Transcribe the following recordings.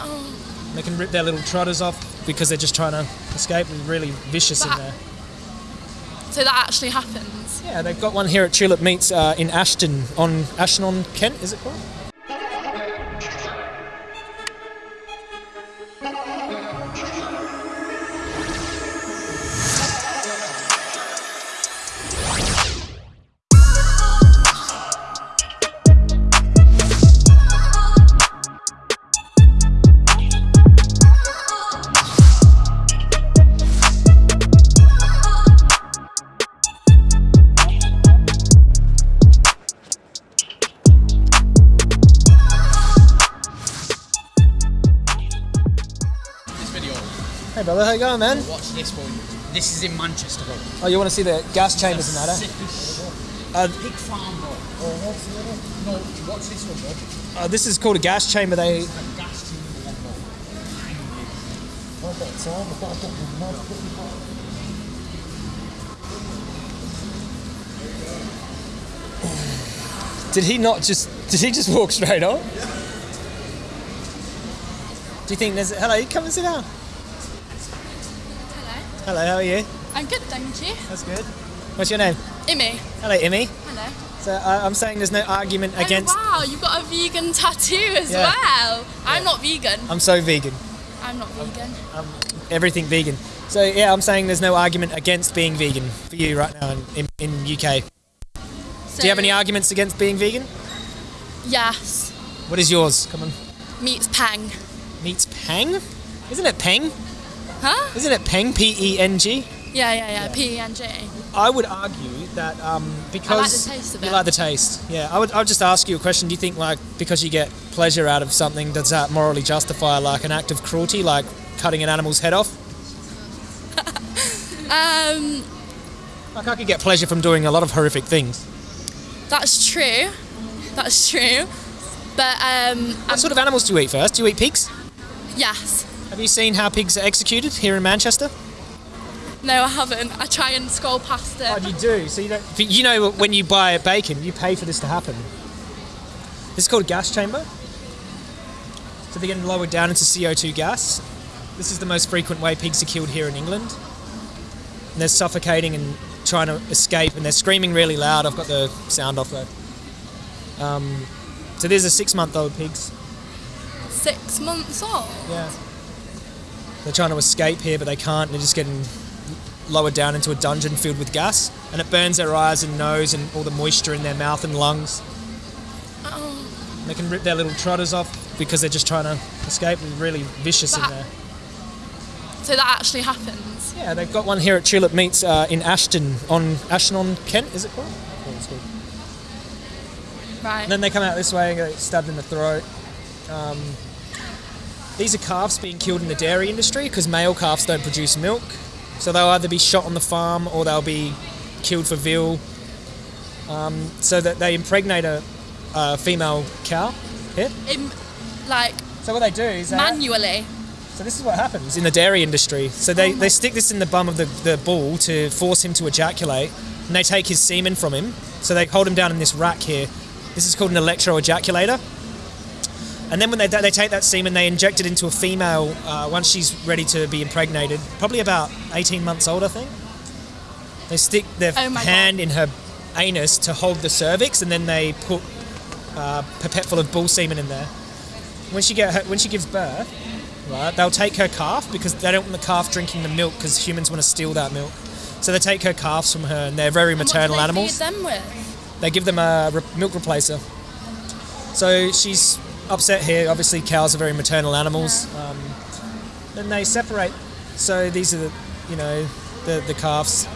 Oh, They can rip their little trotters off because they're just trying to escape. They're really vicious in there. so that actually happens. Yeah, they've got one here at Tulip Meats uh, in Ashton on Ashton on Kent. Is it called? Brother, how you going, man? Watch this one. This is in Manchester. Oh, you want to see the gas chambers and that? Eh? Uh, Pig farm, bro. Oh, what's the other? No, watch this one, bro. uh, this is called a gas chamber. They The gas chamber one, did he not just did he just walk straight on? Do you think there's hello? Come and sit down. Hello. How are you? I'm good, thank you. That's good. What's your name? Imi. Hello, Imi. Hello. So uh, I'm saying there's no argument against. Oh wow, you've got a vegan tattoo as Yeah. well. I'm not vegan. I'm so vegan. I'm not vegan. Everything vegan. So yeah, I'm saying there's no argument against being vegan for you right now in, in, in UK. So, Do you have any arguments against being vegan? Yes. What is yours? Come on. Meat's pang. Meat's pang? Isn't it Peng? Huh? Isn't it Peng? P E N G? Yeah, yeah, yeah. P E N G. I would argue that um, because taste of you like the taste. Yeah, I would. I would just ask you a question. Do you think like because you get pleasure out of something, does that morally justify like an act of cruelty, like cutting an animal's head off? Um, Like I could get pleasure from doing a lot of horrific things. that's true. That's true. But um, What sort of animals do you eat first? Do you eat pigs? yes. Have you seen how pigs are executed here in Manchester? No, I haven't. I try and scroll past it. Oh, you do. So you don't. You know, when you buy a bacon, you pay for this to happen. This is called a gas chamber. So they're getting lowered down into CO2 gas. This is the most frequent way pigs are killed here in England. And they're suffocating and trying to escape, and they're screaming really loud. I've got the sound off though. Um, so these are six-month-old pigs. Six months old. Yeah. They're trying to escape here, but they can't. They're just getting lowered down into a dungeon filled with gas, and it burns their eyes and nose and all the moisture in their mouth and lungs. Oh, They can rip their little trotters off because they're just trying to escape. They're really vicious in there. so that actually happens. Yeah, they've got one here at Tulip Meats uh, in Ashton on Ashton on Kent. Is it it's called. Right. And then they come out this way and get stabbed in the throat. Um, these are calves being killed in the dairy industry because male calves don't produce milk. So they'll either be shot on the farm or they'll be killed for veal. Um, so that they impregnate a, a female cow. Here. Im- like So what they do is they, manually. so this is what happens in the dairy industry. So they, Oh they stick this in the bum of the, the bull to force him to ejaculate, and they take his semen from him. So they hold him down in this rack here. This is called an electroejaculator. And then when they, they take that semen, they inject it into a female uh, once she's ready to be impregnated, probably about 18 months old, I think. They stick their Oh hand in her anus to hold the cervix, and then they put uh, pipette full of bull semen in there. When she get her, when she gives birth, right, they'll take her calf because they don't want the calf drinking the milk because humans want to steal that milk. So they take her calves from her, and they're very And what do maternal they animals. Feed them with? They give them a re- milk replacer. So she's upset here. Obviously, cows are very maternal animals. Um, then they separate. So these are the, you know, the the calves.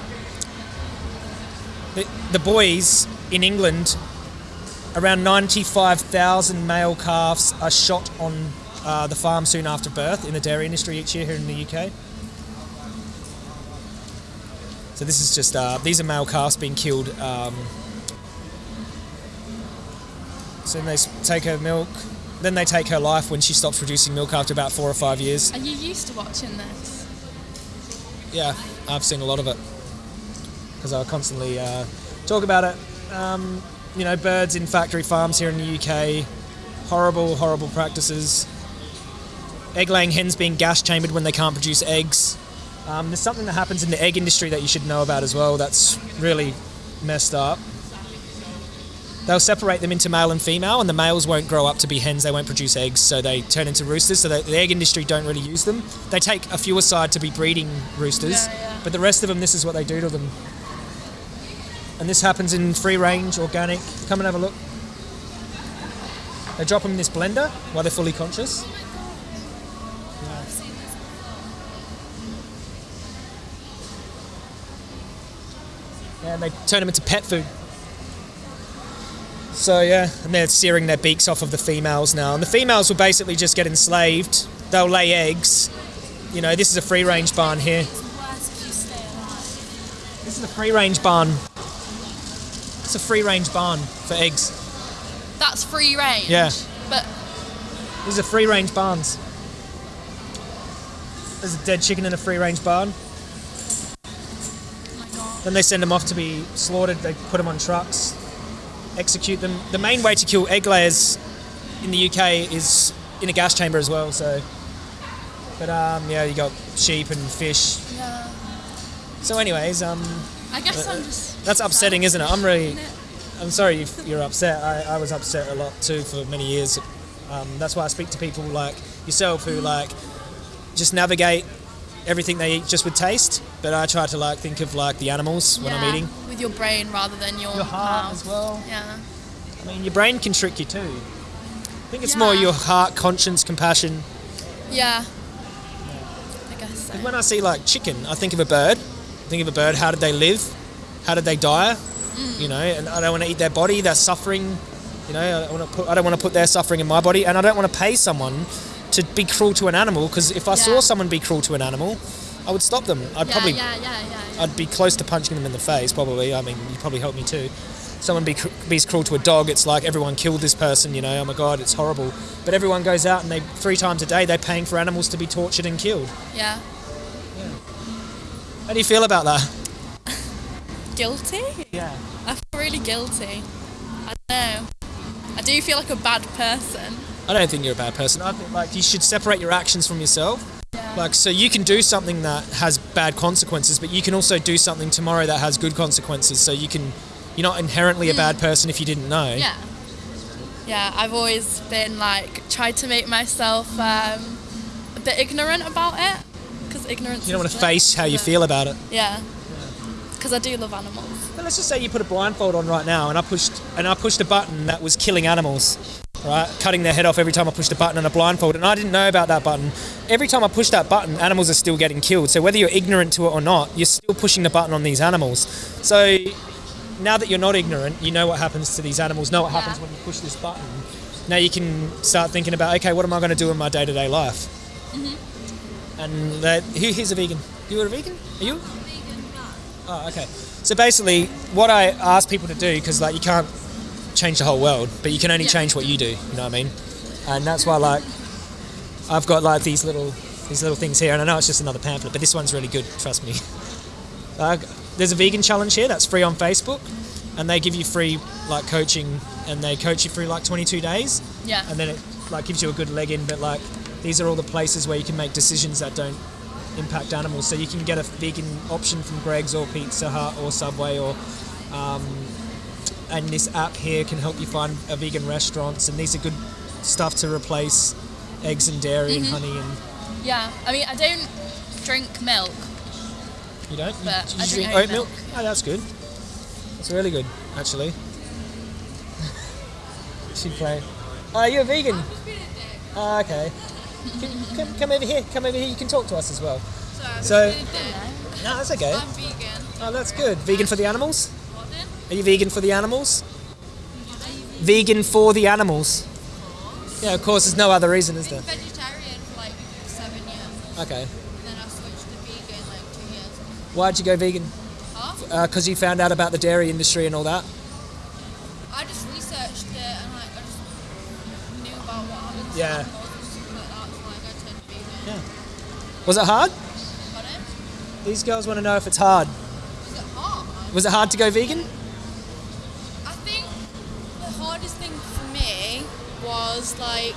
The, the boys in England, around ninety-five thousand male calves are shot on uh, the farm soon after birth in the dairy industry each year here in the UK. So this is just uh, these are male calves being killed. Um, so they take her milk. Then they take her life when she stops producing milk after about four or five years. Are you used to watching this? Yeah, I've seen a lot of it because I constantly uh, talk about it. Um, you know, birds in factory farms here in the UK, horrible, horrible practices. egg laying hens being gas chambered when they can't produce eggs. Um, there's something that happens in the egg industry that you should know about as well. That's really messed up. They'll separate them into male and female, and the males won't grow up to be hens. They won't produce eggs, so they turn into roosters. So the, the egg industry don't really use them. They take a few aside to be breeding roosters, Yeah, yeah. but the rest of them, this is what they do to them. And this happens in free range, organic. Come and have a look. They drop them in this blender while they're fully conscious. Yeah, and they turn them into pet food. So yeah, and they're searing their beaks off of the females now, and the females will basically just get enslaved. They'll lay eggs. You know, this is a free range barn here. It's worse if you stay alive. This is a free range barn. It's a free range barn for eggs. That's free range. Yeah. But These are free range barns. There's a dead chicken in a free range barn. oh. Then they send them off to be slaughtered. They put them on trucks, execute them. The main way to kill egg layers in the UK is in a gas chamber as well. So, but um, yeah, you got sheep and fish. Yeah. So, anyways, um, I guess I'm just. that's upsetting, isn't it? I'm really, I'm sorry if you're upset. I, I was upset a lot too for many years. Um, that's why I speak to people like yourself who like just navigate everything they eat just with taste. But I try to like think of like the animals when I'm eating. With your brain rather than your, Your heart mouth. as well. Yeah. I mean, your brain can trick you too. I think it's more your heart, conscience, compassion. Yeah. I guess so. When I see like chicken, I think of a bird. I think of a bird. How did they live? How did they die? Mm. You know, and I don't want to eat their body. They're suffering. You know, I, want to put, I don't want to put their suffering in my body, and I don't want to pay someone to be cruel to an animal. Because if I saw someone be cruel to an animal, I would stop them. I'd yeah, probably yeah, yeah, yeah, yeah. I'd be close to punching them in the face, probably. I mean, you probably help me too. Someone be, cr- be's cruel to a dog, it's like everyone killed this person, you know, oh my god, it's horrible. But everyone goes out and they, three times a day, they're paying for animals to be tortured and killed. yeah. How do you feel about that? Guilty? Yeah. I feel really guilty. I don't know. I do feel like a bad person. I don't think you're a bad person. I think, like, you should separate your actions from yourself. Like, so you can do something that has bad consequences, but you can also do something tomorrow that has good consequences. So you can, you're not inherently a bad person if you didn't know. Yeah. Yeah, I've always been like, tried to make myself um, a bit ignorant about it. Because ignorance You don't want to face how you feel about it. Yeah. Because I do love animals. But let's just say you put a blindfold on right now, and I pushed and I pushed a button that was killing animals, right? Cutting their head off every time I pushed a button on a blindfold, and I didn't know about that button. Every time I push that button, animals are still getting killed. So whether you're ignorant to it or not, you're still pushing the button on these animals. So now that you're not ignorant, you know what happens to these animals, know what happens Yeah. when you push this button. Now you can start thinking about, okay, what am I going to do in my day-to-day life? Mm-hmm. And that, who here's a vegan? You are a vegan? Are you? Vegan. Oh, okay. So basically, what I ask people to do, because like you can't change the whole world, but you can only Yeah. change what you do. You know what I mean? And that's why like I've got like these little these little things here, and I know it's just another pamphlet, but this one's really good. Trust me. Uh, there's a vegan challenge here that's free on Facebook, and they give you free like coaching, and they coach you through like 22 days, Yeah. and then it like gives you a good leg in. But like these are all the places where you can make decisions that don't impact animals. So you can get a vegan option from Greggs or Pizza Hut or Subway or um, and this app here can help you find a vegan restaurants and these are good stuff to replace eggs and dairy and honey and Yeah. I mean, I don't drink milk. you don't you, But you I drink oat milk? milk. Oh that's good. That's really good actually. she play. Oh you're a vegan? Oh, okay. Come, come, come over here. Come over here. You can talk to us as well. So, no, that's okay. I'm vegan. Oh, that's good. Vegan for the animals? Are you vegan for the animals? Vegan for the animals. Yeah, of course. There's no other reason, is there? Vegetarian for like seven years, Okay. and then I switched to vegan like two years. Why'd you go vegan? Huh? Because uh, you found out about the dairy industry and all that. I just researched it and like I just knew about what happens Yeah. to animals and stuff like that, so like I turned vegan. Was it hard? Pardon? These girls want to know if it's hard. Was it hard? Was it hard to go vegan? Was like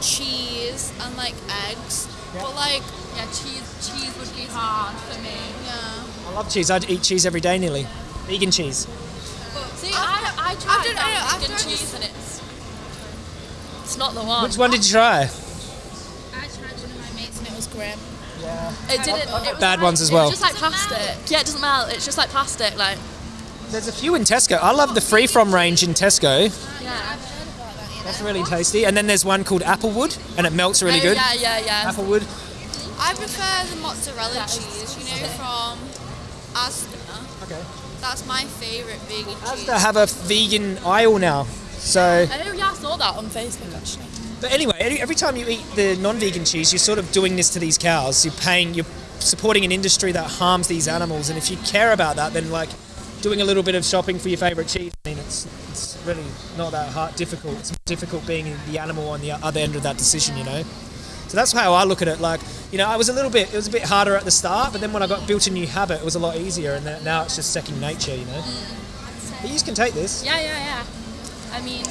cheese cheese and like eggs, Yeah. but like Yeah, cheese cheese would be hard for me. yeah. I love cheese. I'd eat cheese every day nearly. Vegan cheese. See, I, I tried done- that I- I've vegan tried cheese and it's it's not the one. Which one did you try? I tried one of my mates and it was grim. Yeah. It didn't. It was bad like- ones as well. was just like plastic. Yeah, it doesn't melt. It's just like plastic. Like There's a few in Tesco. I love the free from range in Tesco. yeah. That's really tasty. And then there's one called Applewood, and it melts really oh, good. Yeah, yeah, yeah. Applewood. I prefer the mozzarella cheese, you know, from Asda. Okay. That's my favourite vegan cheese. Asda have a vegan aisle now. So, Oh yeah, I saw that on Facebook actually. but anyway, every- every time you eat the non-vegan cheese, you're sort of doing this to these cows. You're paying, you're supporting an industry that harms these animals, and if you care about that, then like doing a little bit of shopping for your favorite cheese. I mean, it's it's really not that hard, difficult. It's difficult being the animal on the other end of that decision, you know. So that's how I look at it. Like, you know, I was a little bit, it was a bit harder at the start, but then when I got built a new habit, it was a lot easier, and then now it's just second nature, you know. Mm. But you can take this. Yeah, yeah, yeah. I mean,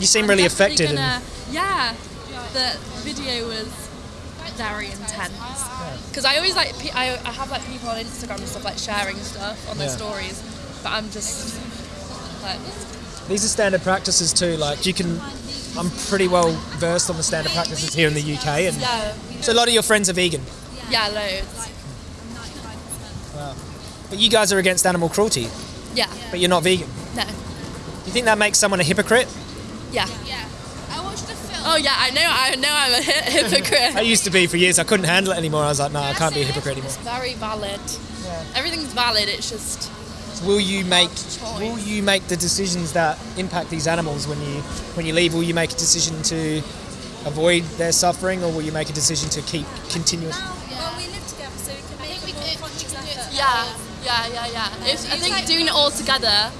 You seem I'm really affected. Gonna, yeah, the video was very intense. Because I always like, I, I have like people on Instagram and stuff like sharing stuff on their Yeah. stories, but I'm just like, These are standard practices too. Like you can, I'm pretty well versed on the standard practices here in the UK, and yeah, so a lot of your friends are vegan. yeah, loads. Wow. But you guys are against animal cruelty, Yeah, but you're not vegan. no, Do you think that makes someone a hypocrite? yeah. Yeah. I watched a film. Oh yeah, I know, I know, I'm a hypocrite. I used to be for years. I couldn't handle it anymore. I was like, no, I can't be a hypocrite anymore. It's very valid. Yeah. Everything's valid. It's just Will you make. Will you make the decisions that impact these animals when you when you leave? Will you make a decision to avoid their suffering, or will you make a decision to keep continuous? Well, we live together, so we can make we a more can- conscious we can do it effort. yeah, yeah, yeah, yeah. It's, I think like- doing it all together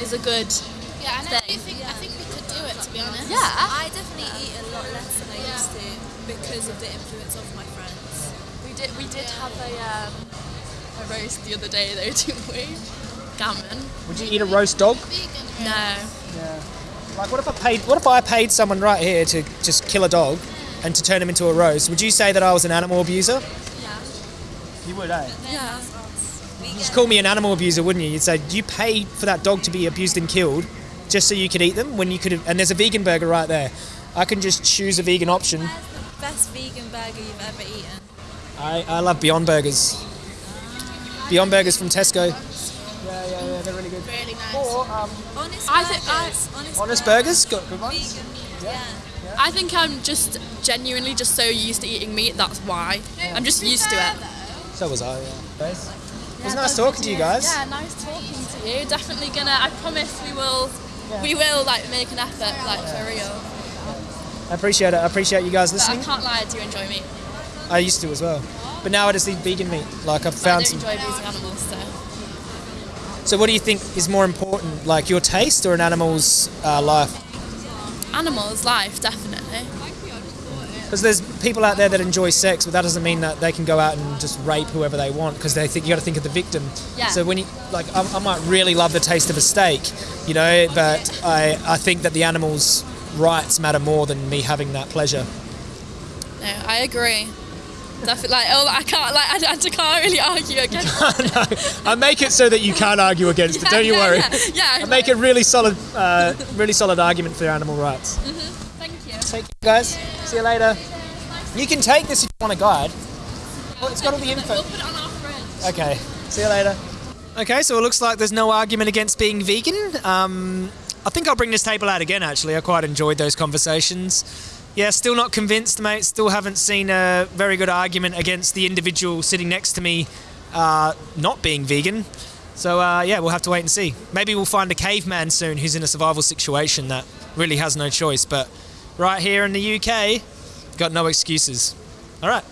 is a good. Yeah, and I do thing. think I think we could do it to be honest. Yeah. I definitely eat a lot less than I used to because of the influence of my friends. We did we did have a um, a roast the other day though, didn't we? Gammon. Would you eat a roast dog? No. Like, what if I paid? What if I paid someone right here to just kill a dog and to turn him into a roast? Would you say that I was an animal abuser? Yeah. You would, eh? Yeah. You'd just call me an animal abuser, wouldn't you? You'd say, "You paid for that dog to be abused and killed, just so you could eat them." When you could have, and there's a vegan burger right there. I can just choose a vegan option. Where's the best vegan burger you've ever eaten? I, I love Beyond Burgers. Beyond Burgers from Tesco. Yeah, yeah, yeah, they're really good. Really nice. Or um, Honest I think I- burgers. honest, Honest Burgers, got good ones. Vegan. Yeah. I think I'm just genuinely just so used to eating meat. That's why. I'm just used to it. So was I. Yeah. It was nice talking to you guys. Yeah, nice talking to you. Definitely gonna. I promise we will. We will like make an effort, like for real. I appreciate it. I appreciate you guys But I listening. can't lie, I do enjoy meat. I used to as well, but now I just eat vegan meat. Like I've found don't some. enjoy abusing animals, so. So, what do you think is more important, like your taste or an animal's uh, life? Animals, life, definitely. Because there's people out there that enjoy sex, but that doesn't mean that they can go out and just rape whoever they want. Because they think you got to think of the victim. Yeah. So when you like, I, I might really love the taste of a steak, you know, but I I think that the animal's rights matter more than me having that pleasure. No, I agree. Definitely, like, oh, I can't, like, I, I can't really argue against. no, I make it so that you can't argue against it. Don't you yeah, worry. Yeah, yeah, I make a really solid, uh, really solid argument for animal rights. Thank you. Take care, guys. See you later. You can take this if you want a guide. Well, it's got all the info. We'll put it on our fridge. Okay. See you later. Okay, so it looks like there's no argument against being vegan. Um, I think I'll bring this table out again. Actually, I quite enjoyed those conversations. Yeah, still not convinced, mate. Still haven't seen a very good argument against the individual sitting next to me uh, not being vegan. So uh, yeah, we'll have to wait and see. Maybe we'll find a caveman soon who's in a survival situation that really has no choice. But right here in the UK, got no excuses. All right.